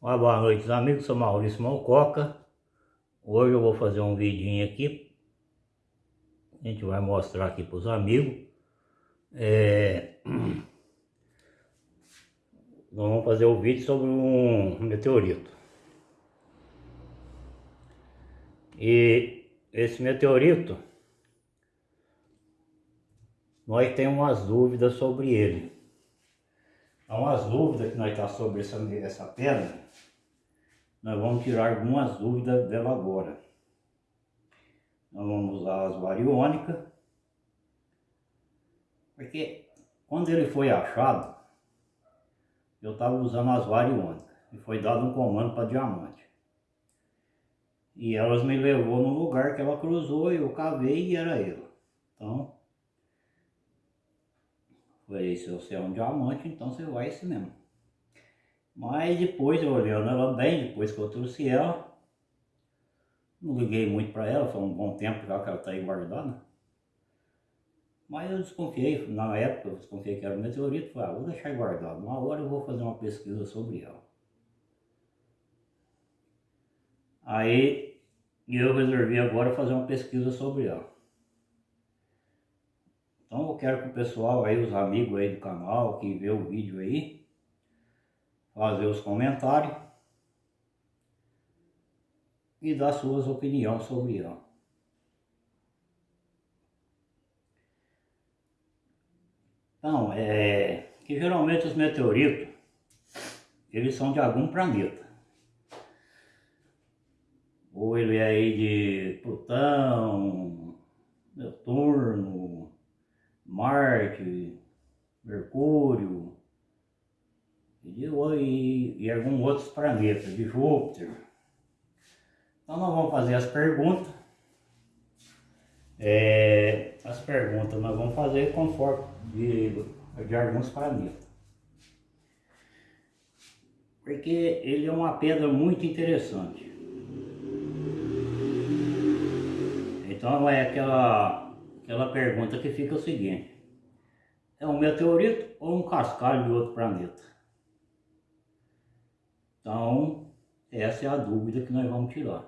Uma boa noite amigos, sou Maurício Malcoca. Hoje eu vou fazer um vidinho aqui. A gente vai mostrar aqui para os amigos. É... Vamos fazer o vídeo sobre um meteorito. E esse meteorito Nós temos umas dúvidas sobre ele. Há umas dúvidas que nós está sobre essa, essa pedra, nós vamos tirar algumas dúvidas dela agora. Nós vamos usar as variônicas, porque quando ele foi achado, eu estava usando as variônicas e foi dado um comando para diamante. E elas me levou no lugar que ela cruzou, eu cavei e era ela. Então, Falei, se você é um diamante, então você vai esse mesmo. Mas depois olhando ela bem, depois que eu trouxe ela, não liguei muito para ela, foi um bom tempo já que ela está aí guardada. Mas eu desconfiei, na época eu desconfiei que era um meteorito, falei, ah, vou deixar guardado, uma hora eu vou fazer uma pesquisa sobre ela. Aí eu resolvi agora fazer uma pesquisa sobre ela. Então eu quero que o pessoal aí, os amigos aí do canal que vê o vídeo aí, fazer os comentários e dar suas opiniões sobre ela. Então, é que geralmente os meteoritos, eles são de algum planeta. Ou ele é aí de Plutão, Netuno, Marte, Mercúrio e, e, e alguns outros planetas, de Júpiter. Então nós vamos fazer as perguntas. É, as perguntas nós vamos fazer conforme de, de alguns planetas. Porque ele é uma pedra muito interessante. Então é aquela aquela pergunta que fica o seguinte, é um meteorito ou um cascalho de outro planeta? Então, essa é a dúvida que nós vamos tirar.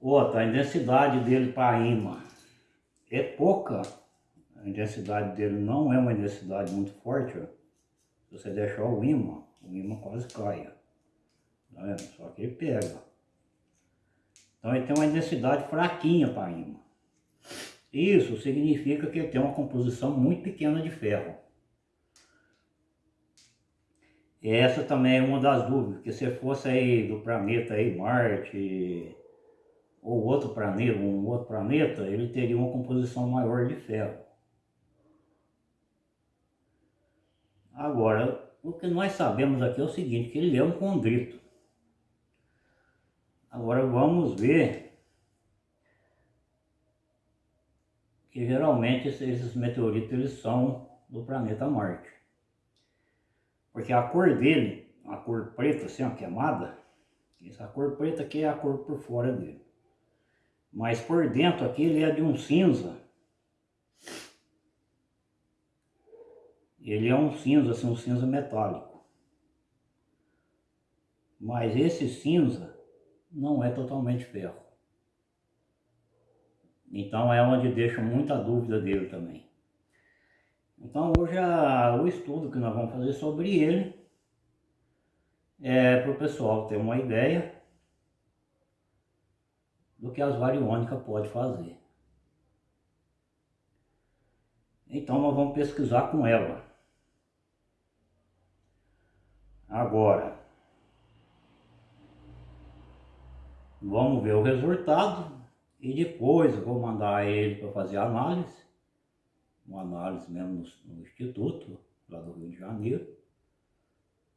Outra, a intensidade dele para imã é pouca. A intensidade dele não é uma intensidade muito forte. Se você deixar o imã, o imã quase cai. Tá? Só que ele pega. Então ele tem uma densidade fraquinha para ímã. Isso significa que ele tem uma composição muito pequena de ferro. E essa também é uma das dúvidas, que se fosse aí do planeta aí Marte ou outro planeta, um outro planeta, ele teria uma composição maior de ferro. Agora, o que nós sabemos aqui é o seguinte, que ele é um condrito. Agora vamos ver que geralmente esses meteoritos eles são do planeta Marte. Porque a cor dele, a cor preta, assim, ó, queimada, essa cor preta aqui é a cor por fora dele. Mas por dentro aqui ele é de um cinza. Ele é um cinza, assim, um cinza metálico. Mas esse cinza não é totalmente ferro. Então é onde deixa muita dúvida dele também. Então hoje a, o estudo que nós vamos fazer sobre ele é para o pessoal ter uma ideia do que as variônicas pode fazer. Então nós vamos pesquisar com ela. Agora, Vamos ver o resultado e depois eu vou mandar ele para fazer análise, uma análise mesmo no, no, Instituto, lá do Rio de Janeiro.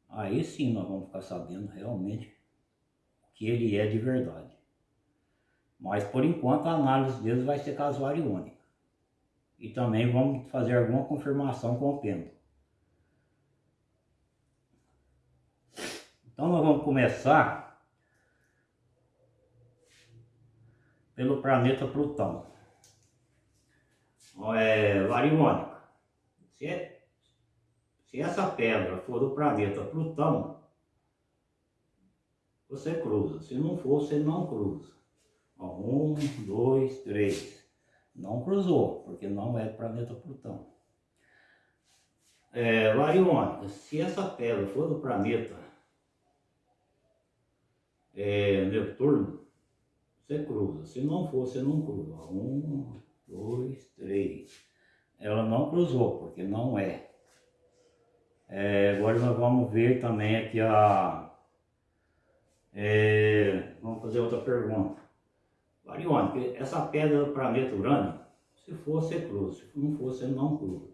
Aí sim nós vamos ficar sabendo realmente que ele é de verdade. Mas por enquanto a análise deles vai ser casuária única. E também vamos fazer alguma confirmação com o pêndulo. Então nós vamos começar pelo planeta Plutão. É, variônica. Se, Se essa pedra for do planeta Plutão, você cruza. Se não for, você não cruza. Ó, um, dois, três. Não cruzou, porque não é do planeta Plutão. É, Variônica, se essa pedra for do planeta é, Netuno, você cruza. Se não for, você não cruza. Um, dois, três. Ela não cruzou, porque não é. é agora nós vamos ver também aqui a... É, vamos fazer outra pergunta. Variônica, essa pedra do planeta Urânio, se for, você cruza. Se não você não cruza.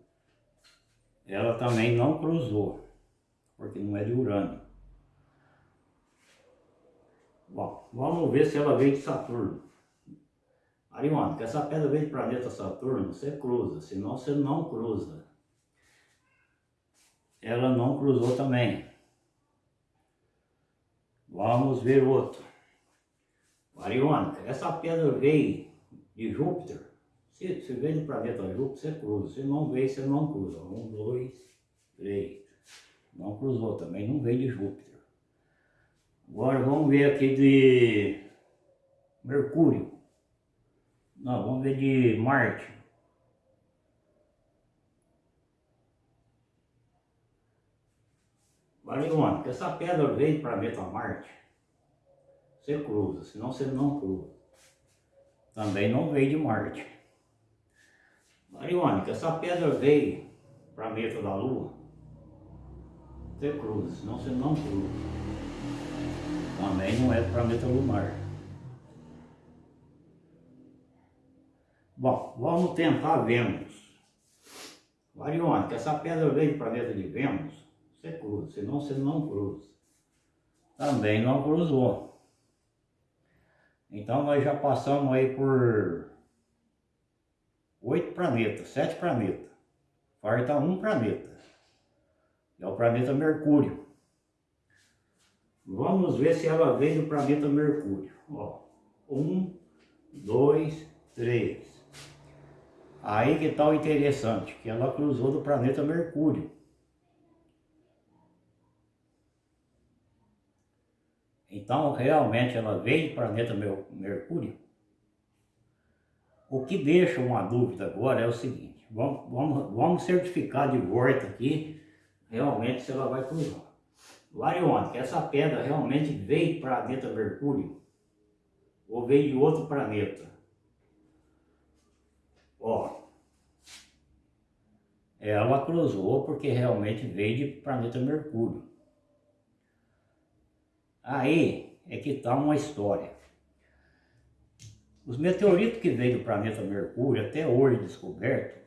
Ela também não cruzou, porque não é de Urânio. Bom, vamos ver se ela veio de Saturno. Ariônica, essa pedra veio do planeta Saturno, você cruza, senão você não cruza. Ela não cruzou também. Vamos ver outro. Ariônica, essa pedra veio de Júpiter. Se, se veio do planeta Júpiter, você cruza. Se não veio, você não cruza. Um, dois, três. Não cruzou também, não veio de Júpiter. Agora vamos ver aqui de Mercúrio. Não, vamos ver de Marte. Variônica, essa pedra veio para planeta Marte. Você cruza, senão você não cruza. Também não veio de Marte. Variônica, essa pedra veio para planeta da Lua. Você cruza, senão você não cruza. Também não é planeta lunar. Bom, vamos tentar Vênus. Variônica, essa pedra veio do planeta de Vênus, você cruza, senão você não cruza. Também não cruzou. Então nós já passamos aí por oito planetas, sete planetas. Falta um planeta. É o planeta Mercúrio. Vamos ver se ela vem do planeta Mercúrio. Ó, um, dois, três. Aí que está o interessante, que ela cruzou do planeta Mercúrio. Então, realmente, ela veio do planeta Mercúrio. O que deixa uma dúvida agora é o seguinte, vamos, vamos, vamos certificar de volta aqui, realmente, se ela vai cruzar. Variônica, essa pedra realmente veio para planeta Mercúrio ou veio de outro planeta? Ó, ela cruzou porque realmente veio de planeta Mercúrio. Aí é que está uma história. Os meteoritos que veio do planeta Mercúrio, até hoje descoberto,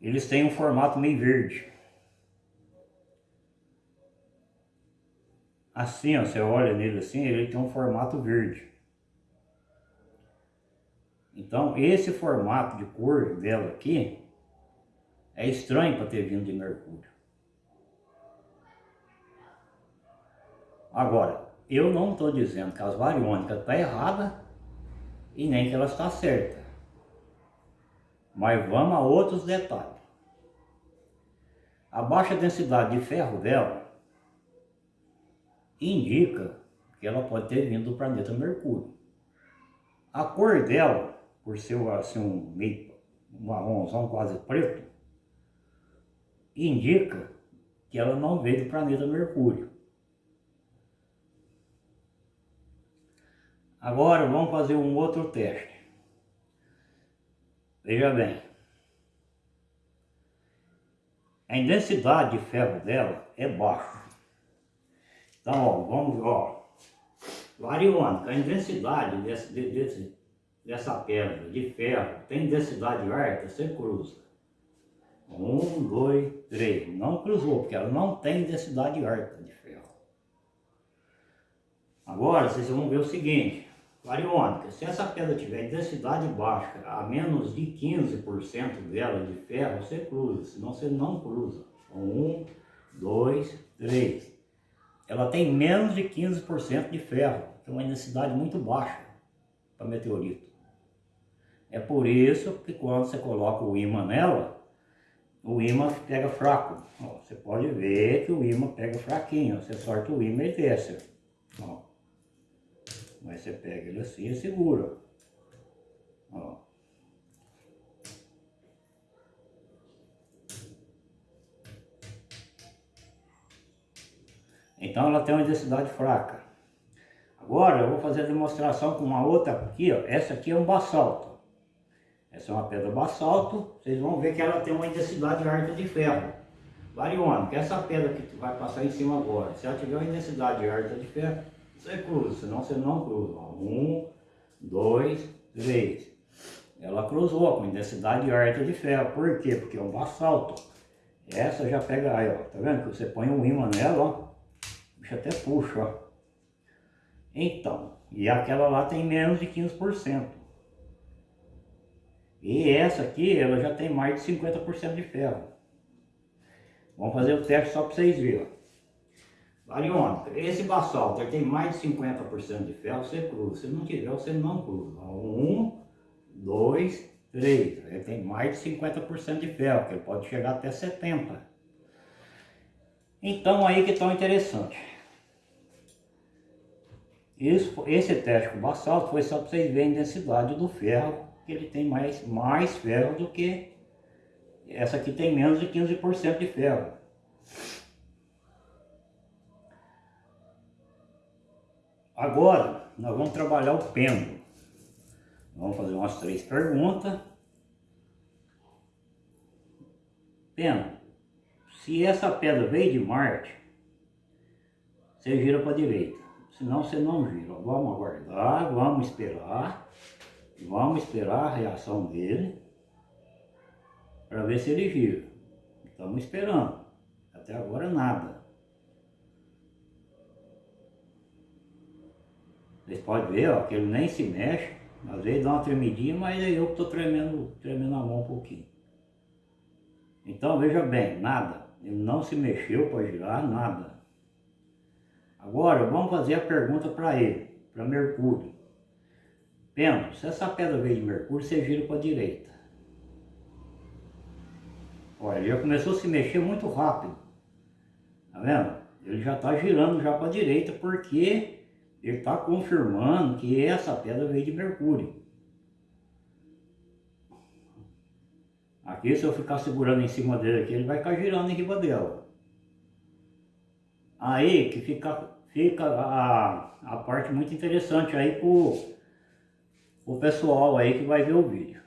eles têm um formato meio verde. Assim, ó, você olha nele assim, ele tem um formato verde. Então, esse formato de cor dela aqui é estranho para ter vindo de Mercúrio. Agora, eu não estou dizendo que as variônicas estão tá erradas e nem que ela está certa. Mas vamos a outros detalhes. A baixa densidade de ferro dela indica que ela pode ter vindo do planeta Mercúrio. A cor dela, por ser assim, um meio marronzão quase preto, indica que ela não veio do planeta Mercúrio. Agora vamos fazer um outro teste. Veja bem. A densidade de ferro dela é baixa. Então, ó, vamos, ó, variônica, a intensidade desse, desse, dessa pedra de ferro tem densidade alta, você cruza. Um, dois, três. Não cruzou, porque ela não tem densidade alta de ferro. Agora, vocês vão ver o seguinte, variônica, se essa pedra tiver densidade baixa, a menos de 15% dela de ferro, você cruza, senão você não cruza. Um, dois, três ela tem menos de 15% de ferro, é uma densidade muito baixa para meteorito. É por isso que quando você coloca o ímã nela, o imã pega fraco. Ó, você pode ver que o imã pega fraquinho. Você sorta o imã e desce. Ó. Mas você pega ele assim e segura. Ó. Então ela tem uma densidade fraca. Agora eu vou fazer a demonstração com uma outra aqui, ó. Essa aqui é um basalto. Essa é uma pedra basalto. Vocês vão ver que ela tem uma intensidade alta de ferro. Variônico, que essa pedra que vai passar em cima agora, se ela tiver uma intensidade alta de ferro, você cruza, senão você não cruza. Um, dois, três. Ela cruzou com intensidade alta de ferro. Por quê? Porque é um basalto. Essa já pega aí, ó. Tá vendo que você põe um imã nela, ó bicho até puxa, ó. Então, e aquela lá tem menos de 15%. E essa aqui, ela já tem mais de 50% de ferro. Vamos fazer o teste só para vocês verem. Variônica, esse basalto tem mais de 50% de ferro, você cruza. Se não tiver, você não cruza. Um, dois, três. Ele tem mais de 50% de ferro, que ele pode chegar até 70%. Então aí que tão interessante. Isso, esse teste com basalto foi só para vocês verem a densidade do ferro, que ele tem mais, mais ferro do que essa aqui tem menos de 15% de ferro. Agora, nós vamos trabalhar o pêndulo. Vamos fazer umas três perguntas. Pêndulo, se essa pedra veio de Marte, você gira para a direita senão você não vira. Vamos aguardar, vamos esperar, vamos esperar a reação dele para ver se ele gira. Estamos esperando. Até agora nada. Vocês podem ver ó, que ele nem se mexe. Às vezes dá uma tremidinha, mas é eu que estou tremendo, tremendo a mão um pouquinho. Então veja bem, nada. Ele não se mexeu para girar, nada. Agora vamos fazer a pergunta para ele, para Mercúrio. Pêndulo, se essa pedra veio de Mercúrio, você gira para a direita. Olha, ele já começou a se mexer muito rápido. Tá vendo? Ele já está girando já para a direita porque ele está confirmando que essa pedra veio de Mercúrio. Aqui, se eu ficar segurando em cima dele aqui, ele vai ficar girando em cima dela. Aí que fica, fica a, a parte muito interessante aí pro, o pessoal aí que vai ver o vídeo.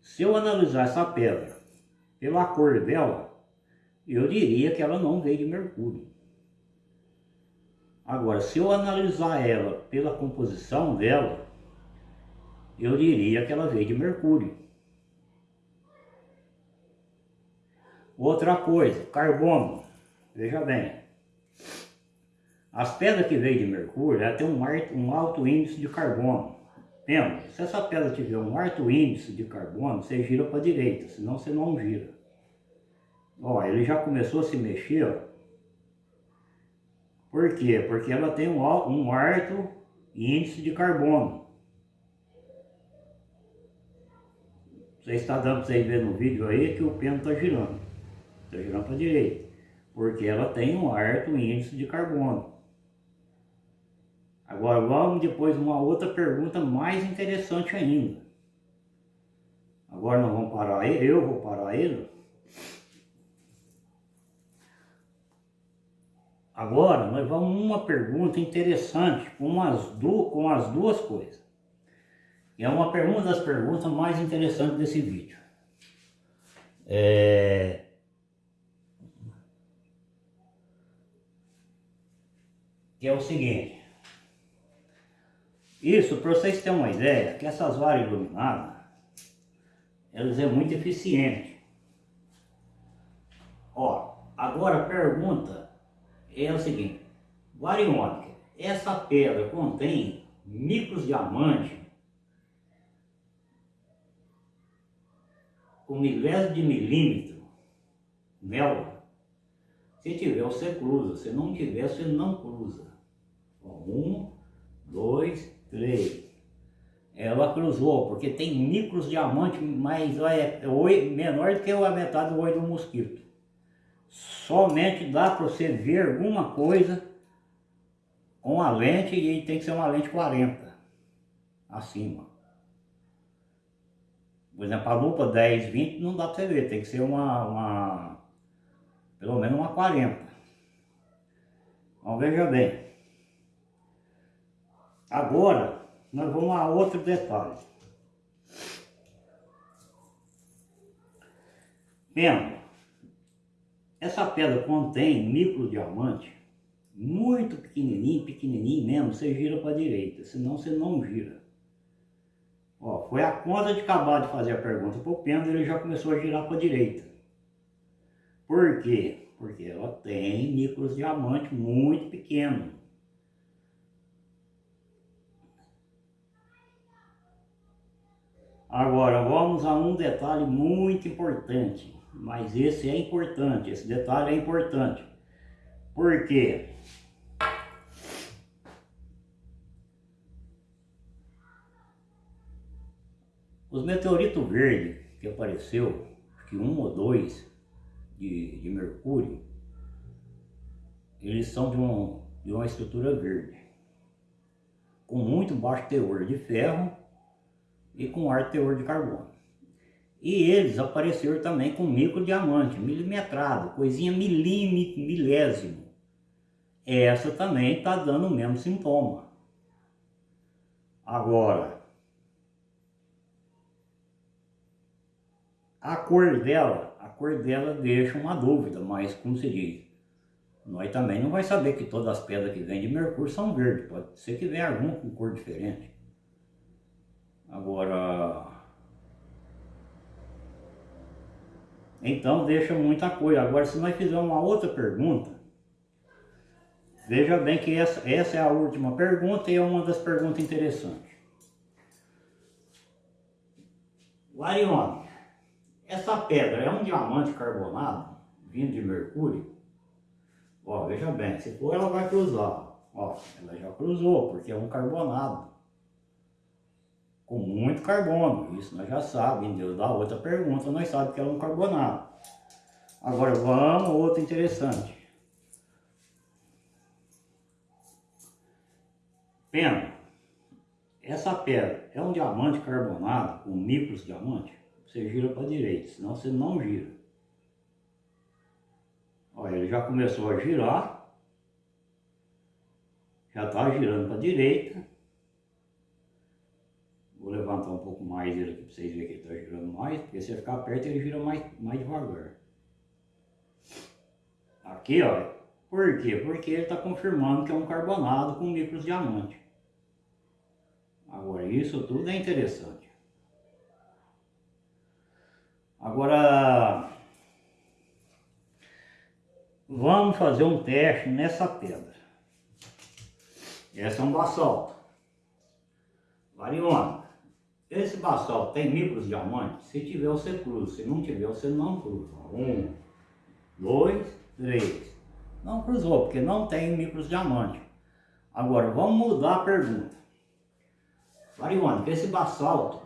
Se eu analisar essa pedra pela cor dela, eu diria que ela não veio de mercúrio. Agora, se eu analisar ela pela composição dela, eu diria que ela veio de mercúrio. Outra coisa, carbono. Veja bem, as pedras que veio de Mercúrio, ela tem um, um alto índice de carbono. Lembra? Se essa pedra tiver um alto índice de carbono, você gira para a direita, senão você não gira. Ó, ele já começou a se mexer, ó. Por quê? Porque ela tem um, um alto índice de carbono. Você está dando para vocês ver no vídeo aí que o pêndulo está girando. Está girando para a direita porque ela tem um alto índice de carbono. Agora vamos depois uma outra pergunta mais interessante ainda. Agora nós vamos parar ele, eu vou parar ele. Agora nós vamos uma pergunta interessante com as, com as duas coisas. E é uma pergunta das perguntas mais interessantes desse vídeo. É... que é o seguinte. Isso, para vocês terem uma ideia, que essas varas iluminadas, elas é muito eficiente. Ó, agora a pergunta é o seguinte, variônica, essa pedra contém micros diamantes com milésimo de milímetro nela? Se tiver, você cruza. Se não tiver, você não cruza. Um, dois, três. ela cruzou, porque tem micros diamantes, mas é menor do que a metade do olho do mosquito. Somente dá para você ver alguma coisa com a lente e tem que ser uma lente 40 acima. Por exemplo, a lupa 10, 20 não dá para você ver, tem que ser uma, uma pelo menos uma 40. Então veja bem. Agora, nós vamos a outro detalhe. Vendo, essa pedra contém micro diamante muito pequenininho, pequenininho mesmo, você gira para a direita, senão você não gira. Ó, foi a conta de acabar de fazer a pergunta para o pêndulo, ele já começou a girar para a direita. Por quê? Porque ela tem micros diamante muito pequeno. Agora, vamos a um detalhe muito importante, mas esse é importante, esse detalhe é importante. Por quê? Os meteoritos verdes que apareceu, acho que um ou dois de, de mercúrio, eles são de, um, de uma estrutura verde, com muito baixo teor de ferro e com alto teor de carbono. E eles apareceram também com micro diamante, milimetrado, coisinha milímetro, milésimo. Essa também está dando o mesmo sintoma. Agora, a cor dela, a cor dela deixa uma dúvida, mas como se diz, nós também não vai saber que todas as pedras que vêm de Mercúrio são verdes, pode ser que venha alguma com cor diferente. Agora, então deixa muita coisa. Agora, se nós fizermos uma outra pergunta, veja bem que essa, essa é a última pergunta e é uma das perguntas interessantes. Larione, essa pedra é um diamante carbonado vindo de Mercúrio? Ó, veja bem, se for ela vai cruzar. Ó, ela já cruzou, porque é um carbonado com muito carbono. Isso nós já sabemos. Deus dá outra pergunta, nós sabemos que é um carbonato. Agora vamos, outro interessante. Pena, essa pedra é um diamante carbonado com micros diamante? Você gira para a direita, senão você não gira. Olha, ele já começou a girar. Já está girando para a direita. Vou levantar um pouco mais ele aqui para vocês verem que ele está girando mais, porque se ficar perto ele gira mais, mais devagar. Aqui, ó, por quê? Porque ele está confirmando que é um carbonado com micros diamante. Agora, isso tudo é interessante. Agora, vamos fazer um teste nessa pedra. Essa é um basalto. Variona. Esse basalto tem micros diamantes? Se tiver, você cruza. Se não tiver, você não cruza. Um, dois, três. Não cruzou, porque não tem micros diamantes. Agora, vamos mudar a pergunta. Marihuana, esse basalto,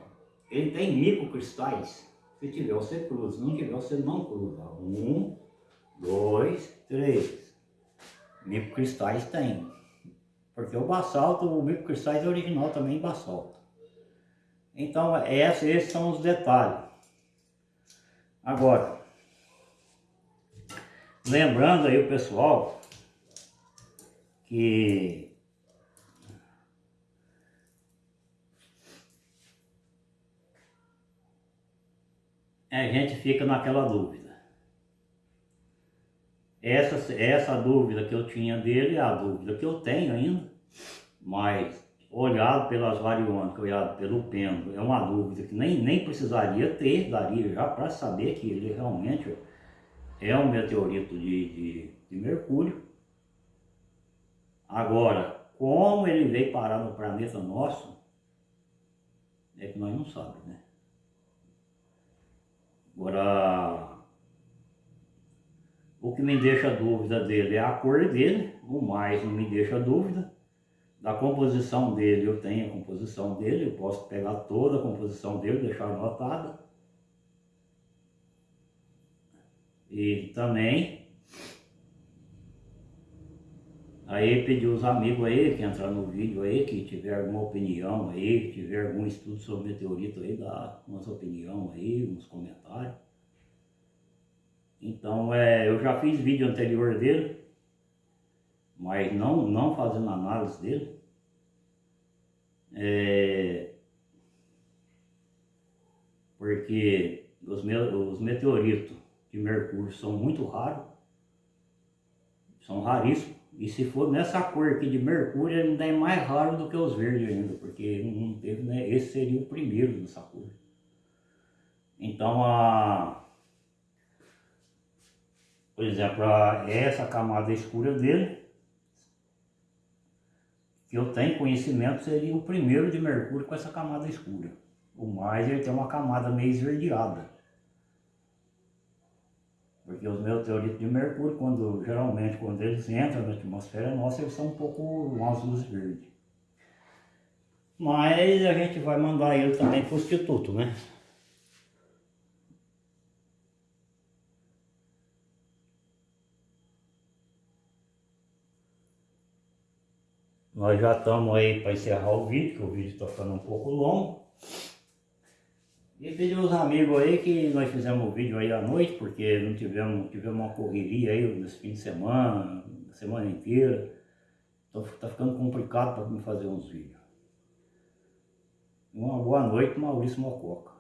ele tem microcristais? Se tiver, você cruza. Se não tiver, você não cruza. Um, dois, três. Microcristais tem. Porque o basalto, o microcristais é original também basalto. Então, esses são os detalhes. Agora, lembrando aí o pessoal que a gente fica naquela dúvida. Essa, essa dúvida que eu tinha dele é a dúvida que eu tenho ainda, mas olhado pelas variônicas, olhado pelo pêndulo, é uma dúvida que nem, nem precisaria ter, daria já para saber que ele realmente é um meteorito de, de, de Mercúrio. Agora, como ele veio parar no planeta nosso, é que nós não sabemos, né? Agora, o que me deixa dúvida dele é a cor dele, o mais não me deixa dúvida da composição dele, eu tenho a composição dele, eu posso pegar toda a composição dele, deixar anotada. E também, aí pedir os amigos aí que entrar no vídeo aí, que tiver alguma opinião aí, que tiver algum estudo sobre meteorito aí, dá umas opinião aí, uns comentários. Então, é, eu já fiz vídeo anterior dele, mas não, não fazendo análise dele. É, porque os, me, os meteoritos de Mercúrio são muito raros, são raríssimos. E se for nessa cor aqui de Mercúrio, ainda é mais raro do que os verdes ainda, porque não teve, né? Esse seria o primeiro nessa cor. Então, a, por exemplo, a, essa camada escura dele, que eu tenho conhecimento, seria o primeiro de Mercúrio com essa camada escura. O mais ele tem uma camada meio esverdeada. Porque os meteoritos de Mercúrio, quando, geralmente quando eles entram na atmosfera nossa, eles são um pouco umas luzes verdes. Mas a gente vai mandar ele também para o Instituto, né? Nós já estamos aí para encerrar o vídeo, que o vídeo está ficando um pouco longo. E pedir os amigos aí que nós fizemos o vídeo aí à noite, porque não tivemos, tivemos uma correria aí nesse fim de semana, semana inteira. Então está ficando complicado para me fazer uns vídeos. Uma boa noite, Maurício Mococa.